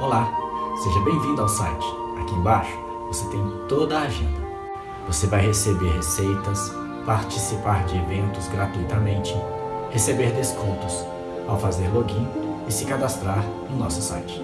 Olá, seja bem-vindo ao site. Aqui embaixo você tem toda a agenda. Você vai receber receitas, participar de eventos gratuitamente, receber descontos ao fazer login e se cadastrar no nosso site.